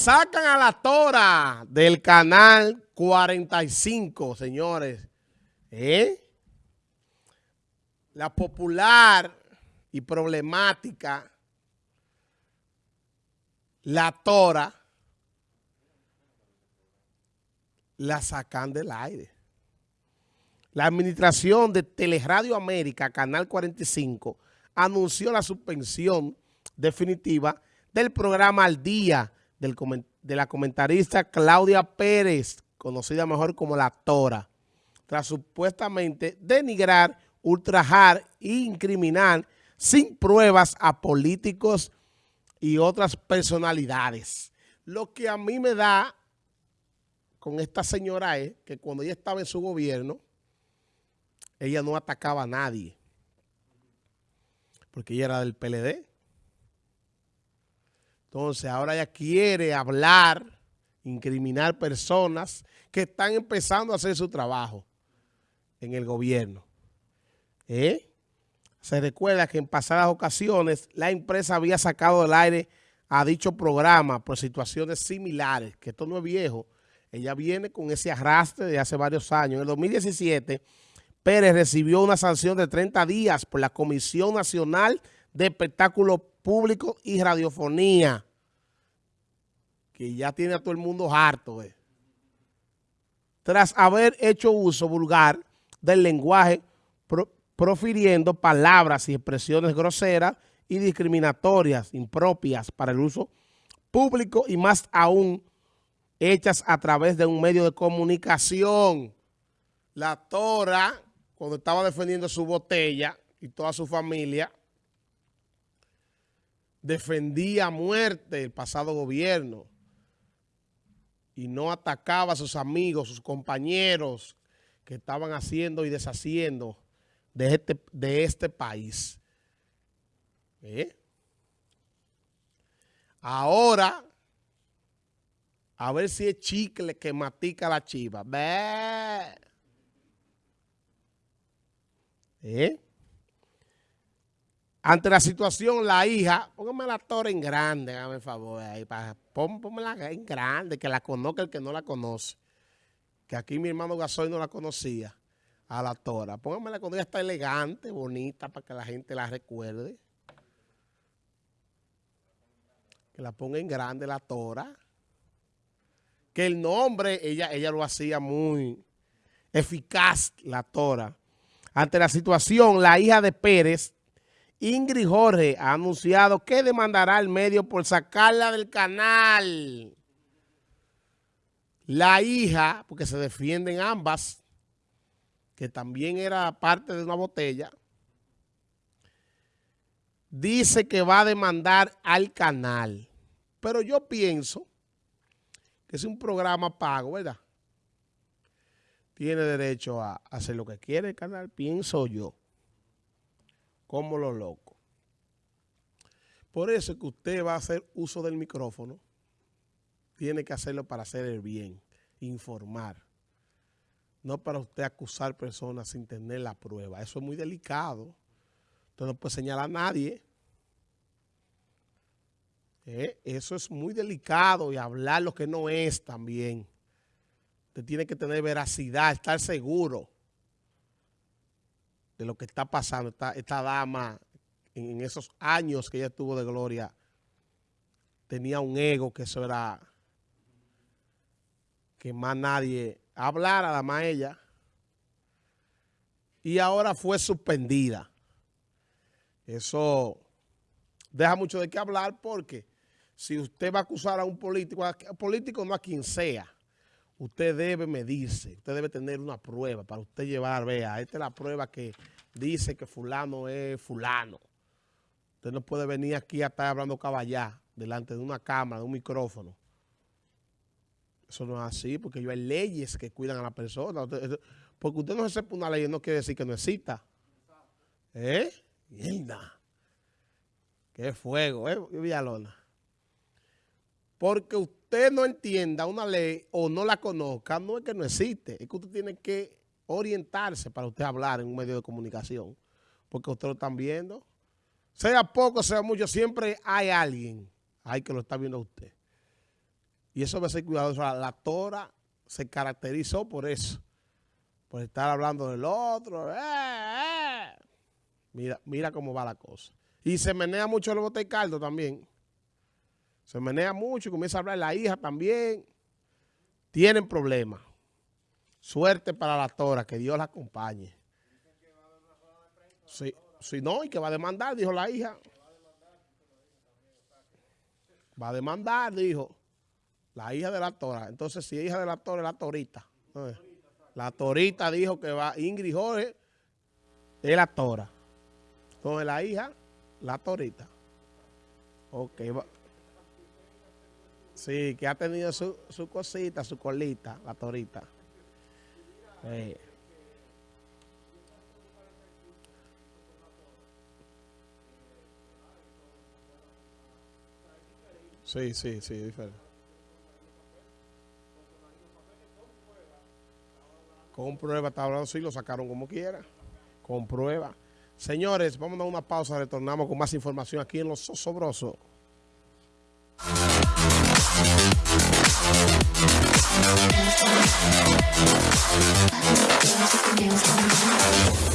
Sacan a la tora del canal 45, señores. ¿Eh? La popular y problemática La Tora la sacan del aire. La administración de Teleradio América, Canal 45, anunció la suspensión definitiva del programa Al Día de la comentarista Claudia Pérez, conocida mejor como La Tora, tras supuestamente denigrar, ultrajar e incriminar sin pruebas a políticos y otras personalidades. Lo que a mí me da con esta señora es que cuando ella estaba en su gobierno, ella no atacaba a nadie. Porque ella era del PLD. Entonces, ahora ella quiere hablar, incriminar personas que están empezando a hacer su trabajo en el gobierno. ¿Eh? Se recuerda que en pasadas ocasiones la empresa había sacado del aire a dicho programa por situaciones similares, que esto no es viejo. Ella viene con ese arrastre de hace varios años. En el 2017, Pérez recibió una sanción de 30 días por la Comisión Nacional de Espectáculos Públicos y Radiofonía, que ya tiene a todo el mundo harto. Eh. Tras haber hecho uso vulgar del lenguaje profiriendo palabras y expresiones groseras y discriminatorias, impropias para el uso público y más aún hechas a través de un medio de comunicación. La Tora, cuando estaba defendiendo su botella y toda su familia, defendía a muerte el pasado gobierno y no atacaba a sus amigos, sus compañeros que estaban haciendo y deshaciendo de este, de este país. ¿Eh? Ahora, a ver si es chicle que matica la chiva. ¿Eh? Ante la situación, la hija, póngame la torre en grande, hágame el favor, ahí, para, en grande, que la conozca el que no la conoce. Que aquí mi hermano Gasoy no la conocía a la tora. Póngamela cuando ella está elegante, bonita, para que la gente la recuerde. Que la ponga en grande la tora. Que el nombre, ella, ella lo hacía muy eficaz, la tora. Ante la situación, la hija de Pérez, Ingrid Jorge, ha anunciado que demandará al medio por sacarla del canal. La hija, porque se defienden ambas, que también era parte de una botella, dice que va a demandar al canal. Pero yo pienso que es un programa pago, ¿verdad? Tiene derecho a hacer lo que quiere el canal, pienso yo, como lo loco. Por eso que usted va a hacer uso del micrófono, tiene que hacerlo para hacer el bien, informar no para usted acusar personas sin tener la prueba. Eso es muy delicado. Usted no puede señalar a nadie. Eh, eso es muy delicado y hablar lo que no es también. Usted tiene que tener veracidad, estar seguro de lo que está pasando. Esta, dama, en, esos años que ella estuvo de gloria, tenía un ego que eso era que más nadie hablar a la más ella. Y ahora fue suspendida. Eso deja mucho de qué hablar porque si usted va a acusar a un político, político no a quien sea, usted debe medirse, usted debe tener una prueba para usted llevar, vea, esta es la prueba que dice que fulano es fulano. Usted no puede venir aquí a estar hablando caballá delante de una cámara, de un micrófono. Eso no es así, porque hay leyes que cuidan a la persona. Porque usted no sepa una ley no quiere decir que no exista. ¿Eh? Mierda. Qué fuego, ¿eh? Villalona. Porque usted no entienda una ley o no la conozca, no es que no existe. Es que usted tiene que orientarse para usted hablar en un medio de comunicación. Porque usted lo están viendo. Sea poco, sea mucho, siempre hay alguien ahí que lo está viendo a usted. Y eso debe ser cuidadoso. La, tora se caracterizó por eso. Por estar hablando del otro. ¡Eh, eh! Mira, mira cómo va la cosa. Y se menea mucho el bote caldo también. Se menea mucho y comienza a hablar la hija también. Tienen problemas. Suerte para la tora, que Dios la acompañe. Sí, sí, no, y que va a demandar, dijo la hija. Va a demandar, dijo. La hija de la tora. Entonces, si hija de la tora, la torita. La torita dijo que va, Ingrid Jorge es la tora. Entonces, la hija, la torita. Ok, va. Sí, que ha tenido su, su cosita, su colita, la torita. Eh. Sí, sí, sí, diferente. Con prueba, hablando, sí, lo sacaron como quiera. Con prueba. Señores, vamos a dar una pausa, retornamos con más información aquí en Los Sosobrosos. ちょっと待ってください。